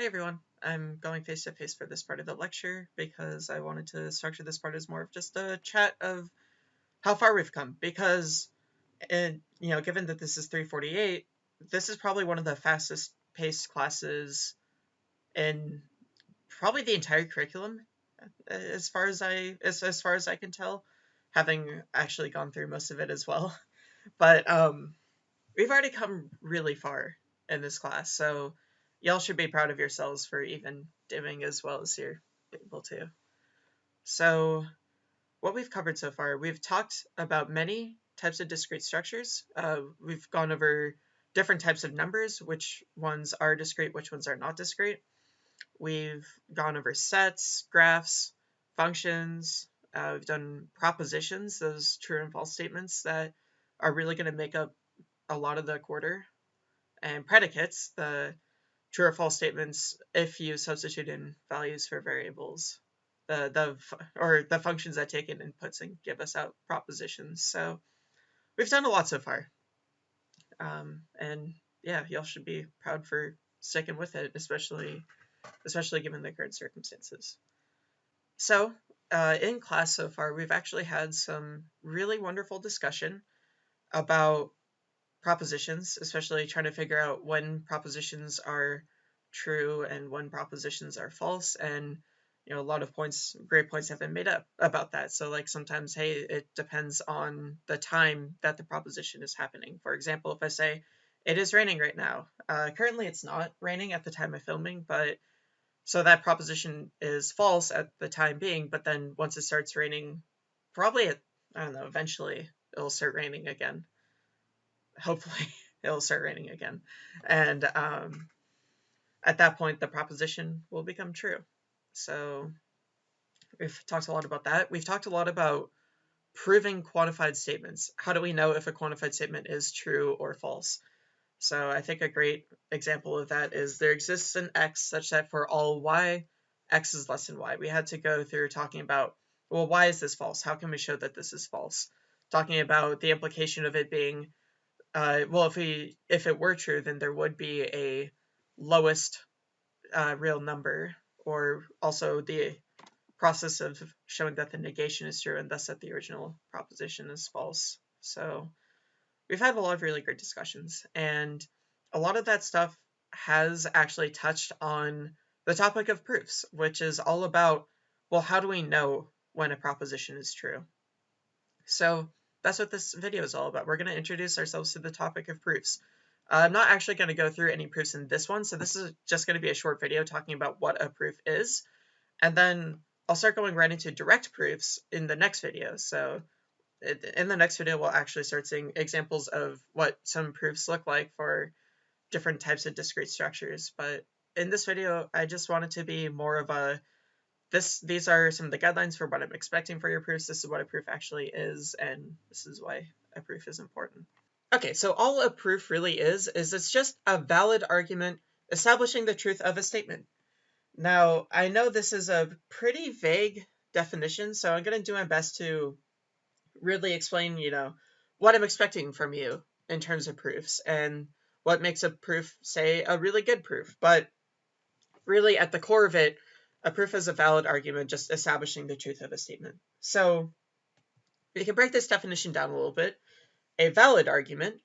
Hey everyone, I'm going face to face for this part of the lecture because I wanted to structure this part as more of just a chat of how far we've come because and you know given that this is 348 this is probably one of the fastest paced classes in probably the entire curriculum as far as I as, as far as I can tell having actually gone through most of it as well. But um we've already come really far in this class so y'all should be proud of yourselves for even doing as well as you're able to. So, what we've covered so far, we've talked about many types of discrete structures. Uh, we've gone over different types of numbers, which ones are discrete, which ones are not discrete. We've gone over sets, graphs, functions. Uh, we've done propositions, those true and false statements that are really going to make up a lot of the quarter, and predicates, the true or false statements if you substitute in values for variables the the or the functions that take in inputs and give us out propositions. So we've done a lot so far. Um, and yeah y'all should be proud for sticking with it especially especially given the current circumstances. So uh, in class so far we've actually had some really wonderful discussion about propositions, especially trying to figure out when propositions are true and when propositions are false. And you know, a lot of points, great points have been made up about that. So like sometimes, hey, it depends on the time that the proposition is happening. For example, if I say it is raining right now, uh, currently it's not raining at the time of filming, but so that proposition is false at the time being. But then once it starts raining, probably I don't know, eventually it'll start raining again hopefully it'll start raining again. And um, at that point, the proposition will become true. So we've talked a lot about that. We've talked a lot about proving quantified statements. How do we know if a quantified statement is true or false? So I think a great example of that is there exists an x such that for all y, x is less than y. We had to go through talking about, well, why is this false? How can we show that this is false? Talking about the implication of it being uh, well, if we if it were true, then there would be a lowest uh, real number, or also the process of showing that the negation is true and thus that the original proposition is false. So we've had a lot of really great discussions, and a lot of that stuff has actually touched on the topic of proofs, which is all about well, how do we know when a proposition is true? So that's what this video is all about. We're going to introduce ourselves to the topic of proofs. Uh, I'm not actually going to go through any proofs in this one, so this is just going to be a short video talking about what a proof is. And then I'll start going right into direct proofs in the next video. So in the next video, we'll actually start seeing examples of what some proofs look like for different types of discrete structures. But in this video, I just wanted to be more of a this these are some of the guidelines for what I'm expecting for your proofs. This is what a proof actually is, and this is why a proof is important. Okay, so all a proof really is, is it's just a valid argument establishing the truth of a statement. Now, I know this is a pretty vague definition, so I'm going to do my best to really explain, you know, what I'm expecting from you in terms of proofs and what makes a proof, say, a really good proof. But really, at the core of it, a proof is a valid argument just establishing the truth of a statement. So we can break this definition down a little bit. A valid argument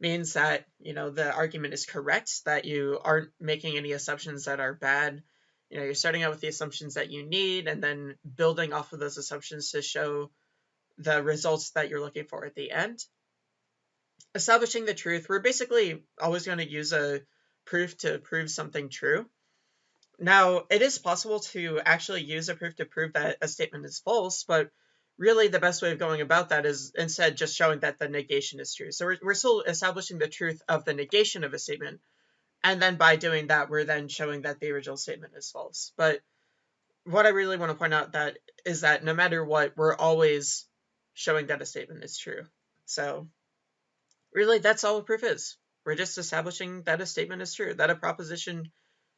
means that, you know, the argument is correct, that you aren't making any assumptions that are bad. You know, you're starting out with the assumptions that you need and then building off of those assumptions to show the results that you're looking for at the end. Establishing the truth, we're basically always going to use a proof to prove something true. Now, it is possible to actually use a proof to prove that a statement is false, but really the best way of going about that is instead just showing that the negation is true. So we're, we're still establishing the truth of the negation of a statement, and then by doing that, we're then showing that the original statement is false. But what I really want to point out that is that no matter what, we're always showing that a statement is true. So really, that's all a proof is. We're just establishing that a statement is true, that a proposition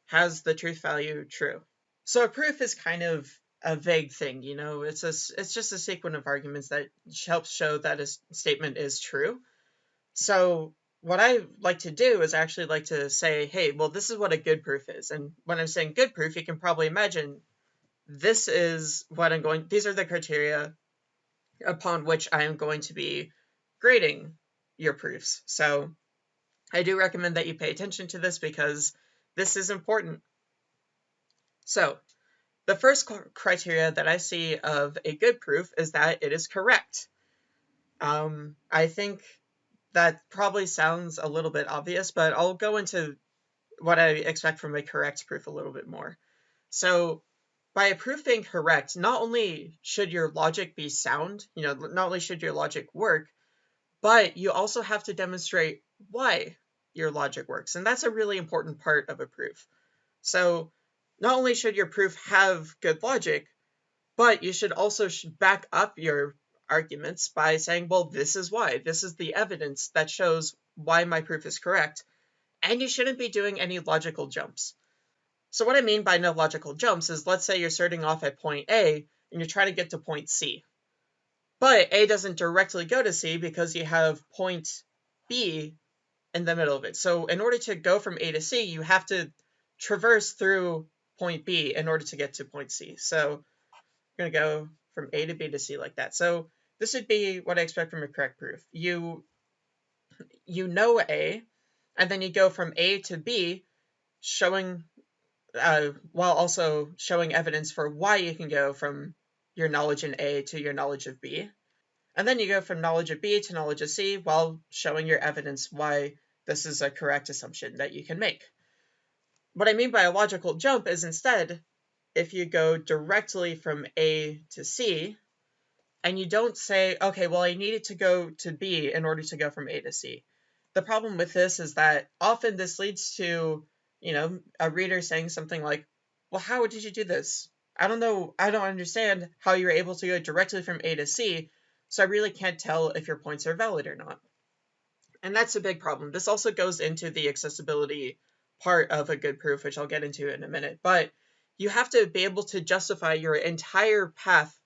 has the truth value true. So a proof is kind of a vague thing, you know, it's a, it's just a sequence of arguments that helps show that a statement is true. So what I like to do is actually like to say, hey, well, this is what a good proof is. And when I'm saying good proof, you can probably imagine this is what I'm going, these are the criteria upon which I am going to be grading your proofs. So I do recommend that you pay attention to this because this is important. So the first criteria that I see of a good proof is that it is correct. Um, I think that probably sounds a little bit obvious, but I'll go into what I expect from a correct proof a little bit more. So by a proof being correct, not only should your logic be sound, you know, not only should your logic work, but you also have to demonstrate why your logic works. And that's a really important part of a proof. So not only should your proof have good logic, but you should also back up your arguments by saying, well, this is why. This is the evidence that shows why my proof is correct. And you shouldn't be doing any logical jumps. So what I mean by no logical jumps is let's say you're starting off at point A and you're trying to get to point C. But A doesn't directly go to C because you have point B in the middle of it. So in order to go from A to C, you have to traverse through point B in order to get to point C. So I'm going to go from A to B to C like that. So this would be what I expect from a correct proof. You you know A, and then you go from A to B, showing uh, while also showing evidence for why you can go from your knowledge in A to your knowledge of B. And then you go from knowledge of B to knowledge of C while showing your evidence why this is a correct assumption that you can make. What I mean by a logical jump is instead, if you go directly from A to C, and you don't say, okay, well, I needed to go to B in order to go from A to C. The problem with this is that often this leads to, you know, a reader saying something like, well, how did you do this? I don't know, I don't understand how you're able to go directly from A to C, so I really can't tell if your points are valid or not. And that's a big problem. This also goes into the accessibility part of a good proof, which I'll get into in a minute. But you have to be able to justify your entire path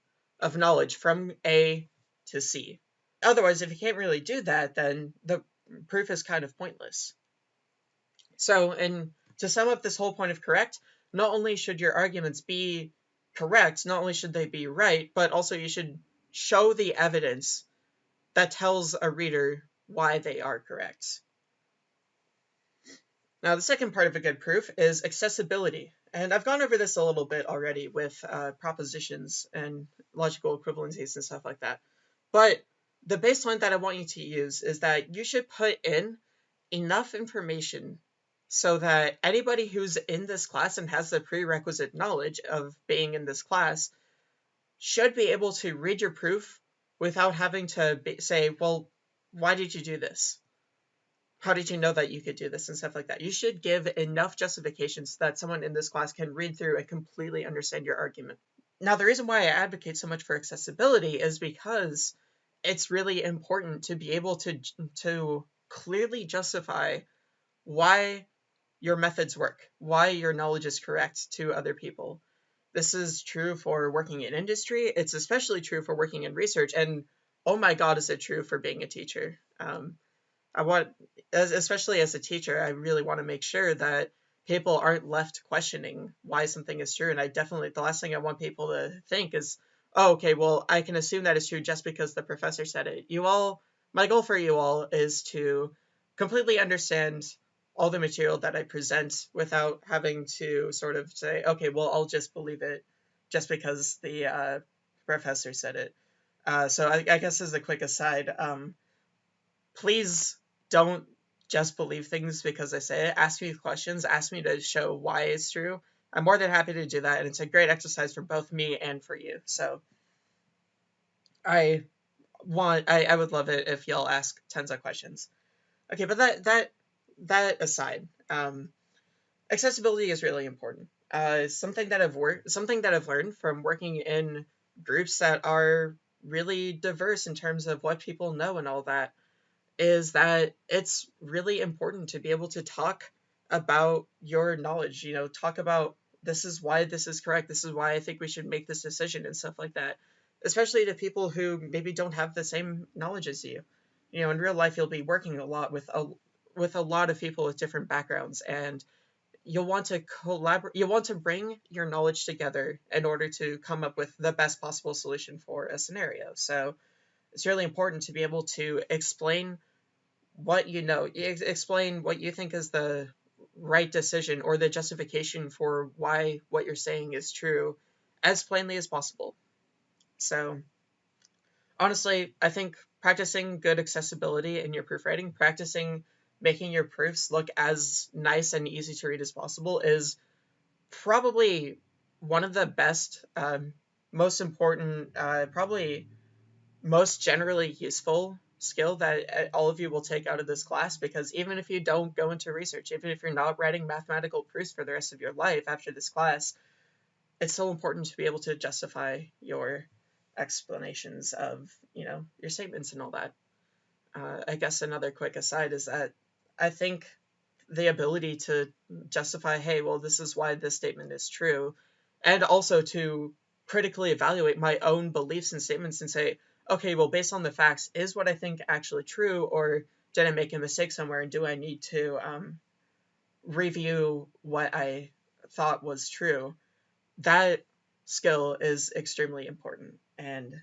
of knowledge from A to C. Otherwise, if you can't really do that, then the proof is kind of pointless. So, and to sum up this whole point of correct, not only should your arguments be correct, not only should they be right, but also you should show the evidence that tells a reader why they are correct. Now, the second part of a good proof is accessibility. And I've gone over this a little bit already with uh, propositions and logical equivalencies and stuff like that. But the baseline that I want you to use is that you should put in enough information so that anybody who's in this class and has the prerequisite knowledge of being in this class should be able to read your proof without having to say, well, why did you do this? how did you know that you could do this and stuff like that. You should give enough justifications that someone in this class can read through and completely understand your argument. Now, the reason why I advocate so much for accessibility is because it's really important to be able to to clearly justify why your methods work, why your knowledge is correct to other people. This is true for working in industry. It's especially true for working in research, and oh my God, is it true for being a teacher? Um, I want, as, especially as a teacher, I really want to make sure that people aren't left questioning why something is true. And I definitely, the last thing I want people to think is, oh, okay, well, I can assume that is true just because the professor said it. You all, my goal for you all is to completely understand all the material that I present without having to sort of say, okay, well, I'll just believe it just because the uh, professor said it. Uh, so I, I, guess as a quick aside, um, please don't just believe things because I say it. Ask me questions. Ask me to show why it's true. I'm more than happy to do that, and it's a great exercise for both me and for you. So I want I, I would love it if y'all ask tons of questions. Okay, but that that that aside, um, accessibility is really important. Uh, something that I've worked something that I've learned from working in groups that are really diverse in terms of what people know and all that is that it's really important to be able to talk about your knowledge, you know, talk about this is why this is correct, this is why I think we should make this decision and stuff like that. Especially to people who maybe don't have the same knowledge as you. You know, in real life you'll be working a lot with a with a lot of people with different backgrounds and you'll want to collaborate you want to bring your knowledge together in order to come up with the best possible solution for a scenario. So it's really important to be able to explain what you know explain what you think is the right decision or the justification for why what you're saying is true as plainly as possible. So honestly i think practicing good accessibility in your proofwriting practicing making your proofs look as nice and easy to read as possible is probably one of the best, um, most important, uh, probably most generally useful skill that uh, all of you will take out of this class because even if you don't go into research, even if you're not writing mathematical proofs for the rest of your life after this class, it's so important to be able to justify your explanations of, you know, your statements and all that. Uh, I guess another quick aside is that I think the ability to justify, hey, well, this is why this statement is true, and also to critically evaluate my own beliefs and statements and say, okay, well, based on the facts, is what I think actually true, or did I make a mistake somewhere, and do I need to um, review what I thought was true? That skill is extremely important and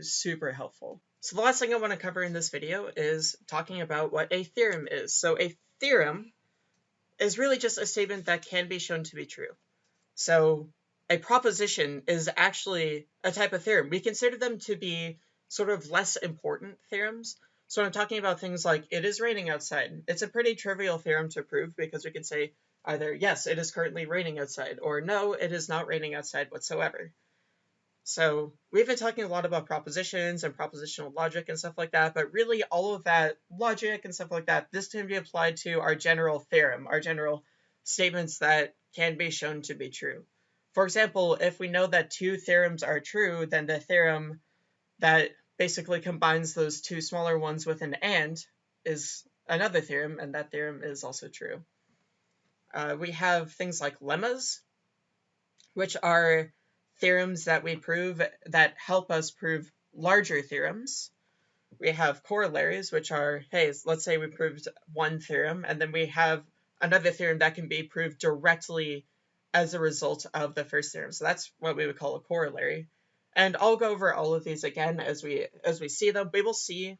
super helpful. So the last thing I want to cover in this video is talking about what a theorem is. So a theorem is really just a statement that can be shown to be true. So a proposition is actually a type of theorem. We consider them to be sort of less important theorems. So I'm talking about things like it is raining outside. It's a pretty trivial theorem to prove because we can say either yes, it is currently raining outside, or no, it is not raining outside whatsoever. So we've been talking a lot about propositions and propositional logic and stuff like that, but really all of that logic and stuff like that, this can be applied to our general theorem, our general statements that can be shown to be true. For example, if we know that two theorems are true, then the theorem that basically combines those two smaller ones with an AND is another theorem, and that theorem is also true. Uh, we have things like lemmas, which are theorems that we prove that help us prove larger theorems. We have corollaries, which are, hey, let's say we proved one theorem, and then we have another theorem that can be proved directly as a result of the first theorem. So that's what we would call a corollary. And I'll go over all of these again as we as we see them. We will see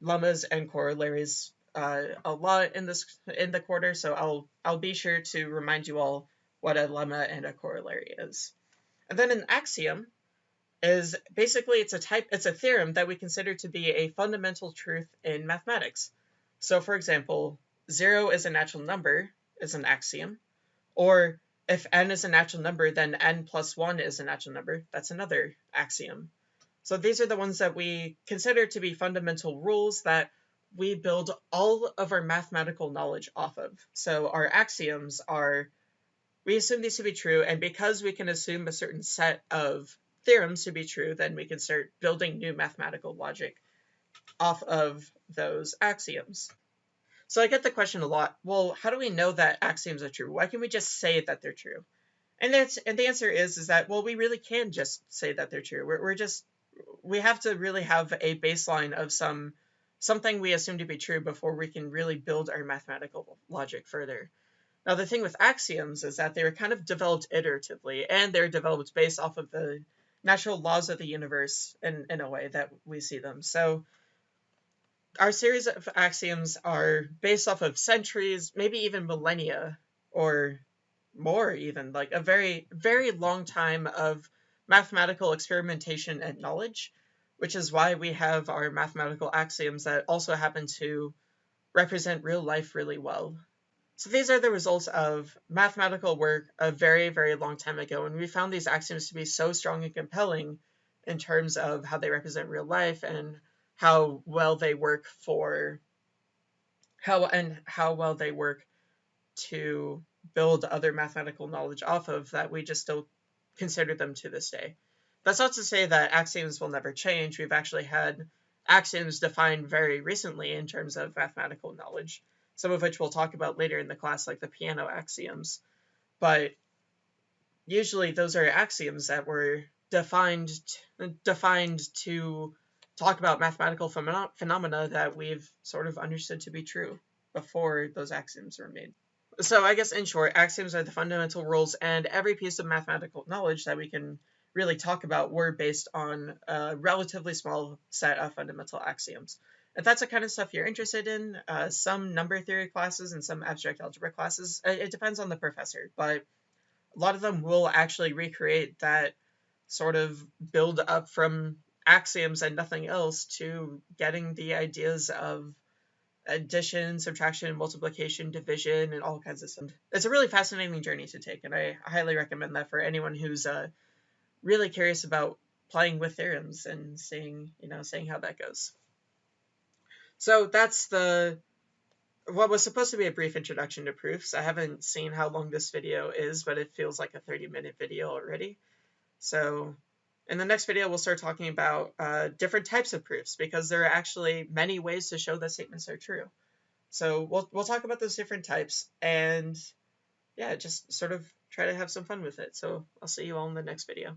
lemmas and corollaries uh, a lot in this in the quarter, so I'll I'll be sure to remind you all what a lemma and a corollary is. And then an axiom is basically it's a type it's a theorem that we consider to be a fundamental truth in mathematics. So for example, 0 is a natural number is an axiom, or if n is a natural number, then n plus 1 is a natural number. That's another axiom. So these are the ones that we consider to be fundamental rules that we build all of our mathematical knowledge off of. So our axioms are we assume these to be true, and because we can assume a certain set of theorems to be true, then we can start building new mathematical logic off of those axioms. So I get the question a lot, well, how do we know that axioms are true? Why can we just say that they're true? And, that's, and the answer is, is that, well, we really can just say that they're true. We're, we're just, we have to really have a baseline of some, something we assume to be true before we can really build our mathematical logic further. Now, the thing with axioms is that they were kind of developed iteratively, and they're developed based off of the natural laws of the universe in, in a way that we see them. So, our series of axioms are based off of centuries, maybe even millennia, or more, even like a very, very long time of mathematical experimentation and knowledge, which is why we have our mathematical axioms that also happen to represent real life really well. So these are the results of mathematical work a very, very long time ago, and we found these axioms to be so strong and compelling in terms of how they represent real life and how well they work for how and how well they work to build other mathematical knowledge off of that we just still consider them to this day. That's not to say that axioms will never change. We've actually had axioms defined very recently in terms of mathematical knowledge some of which we'll talk about later in the class, like the Peano axioms. But usually those are axioms that were defined defined to talk about mathematical phenomena that we've sort of understood to be true. before those axioms were made. So I guess in short, axioms are the fundamental rules, and every piece of mathematical knowledge that we can really talk about were based on a relatively small set of fundamental axioms. If that's the kind of stuff you're interested in, uh, some number theory classes and some abstract algebra classes, uh, it depends on the professor, but a lot of them will actually recreate that sort of build up from axioms and nothing else to getting the ideas of addition, subtraction, multiplication, division, and all kinds of stuff. It's a really fascinating journey to take, and I highly recommend that for anyone who's uh, really curious about playing with theorems and seeing, you know, seeing how that goes. So that's the what was supposed to be a brief introduction to proofs. I haven't seen how long this video is, but it feels like a 30 minute video already. So in the next video, we'll start talking about uh, different types of proofs because there are actually many ways to show that statements are true. So we'll, we'll talk about those different types and yeah, just sort of try to have some fun with it. So I'll see you all in the next video.